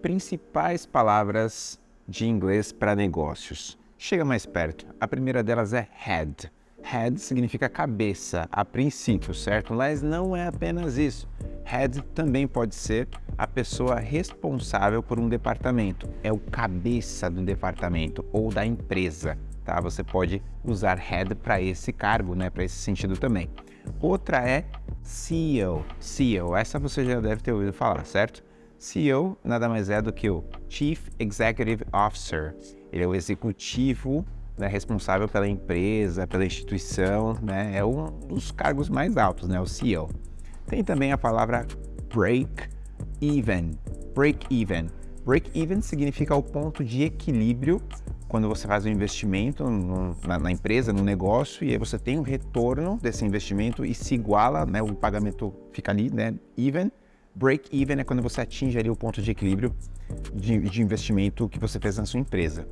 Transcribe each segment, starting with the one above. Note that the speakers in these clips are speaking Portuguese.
principais palavras de inglês para negócios. Chega mais perto. A primeira delas é head. Head significa cabeça, a princípio, certo? Mas não é apenas isso. Head também pode ser a pessoa responsável por um departamento. É o cabeça do departamento ou da empresa, tá? Você pode usar head para esse cargo, né? Para esse sentido também. Outra é CEO. CEO, essa você já deve ter ouvido falar, certo? CEO nada mais é do que o Chief Executive Officer. Ele é o executivo né, responsável pela empresa, pela instituição, né? É um dos cargos mais altos, né? O CEO. Tem também a palavra break even. Break even. Break even significa o ponto de equilíbrio quando você faz um investimento no, na, na, empresa, no negócio, e aí você tem um retorno desse investimento e se iguala, né, o pagamento fica ali, né, even. Break even é quando você atinge ali o ponto de equilíbrio de, de investimento que você fez na sua empresa.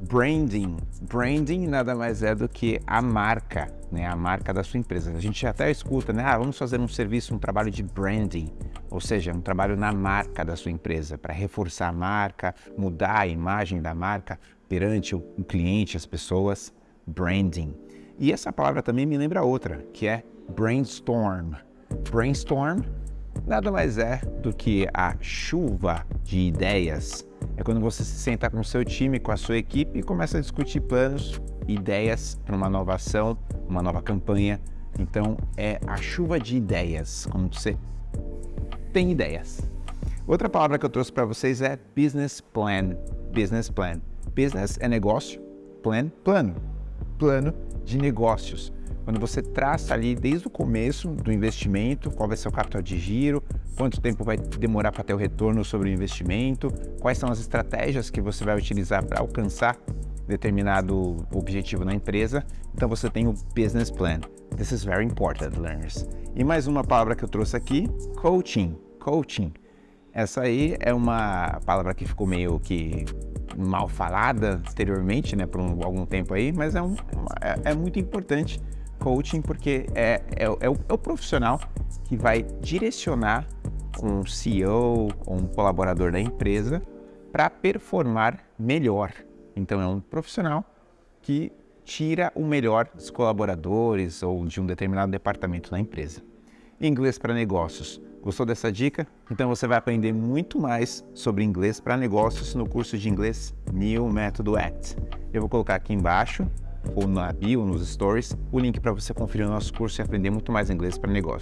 Branding. Branding nada mais é do que a marca, né? A marca da sua empresa. A gente até escuta, né? Ah, vamos fazer um serviço, um trabalho de branding, ou seja, um trabalho na marca da sua empresa, para reforçar a marca, mudar a imagem da marca perante o cliente, as pessoas. Branding. E essa palavra também me lembra outra, que é brainstorm. Brainstorm nada mais é do que a chuva de ideias é quando você se senta com o seu time, com a sua equipe e começa a discutir planos, ideias para uma nova ação, uma nova campanha. Então é a chuva de ideias, quando você tem ideias. Outra palavra que eu trouxe para vocês é business plan. Business plan. Business é negócio, plan, plano. Plano de negócios quando você traça ali desde o começo do investimento, qual vai ser o capital de giro, quanto tempo vai demorar para ter o retorno sobre o investimento, quais são as estratégias que você vai utilizar para alcançar determinado objetivo na empresa. Então você tem o business plan. This is very important, learners. E mais uma palavra que eu trouxe aqui, coaching. Coaching. Essa aí é uma palavra que ficou meio que mal falada anteriormente, né, por um, algum tempo aí, mas é, um, é, é muito importante coaching porque é, é, é, o, é o profissional que vai direcionar um CEO ou um colaborador da empresa para performar melhor. Então é um profissional que tira o melhor dos colaboradores ou de um determinado departamento da empresa. Inglês para negócios. Gostou dessa dica? Então você vai aprender muito mais sobre inglês para negócios no curso de inglês New Método ACT. Eu vou colocar aqui embaixo ou na bio, nos stories, o link para você conferir o nosso curso e aprender muito mais inglês para negócios.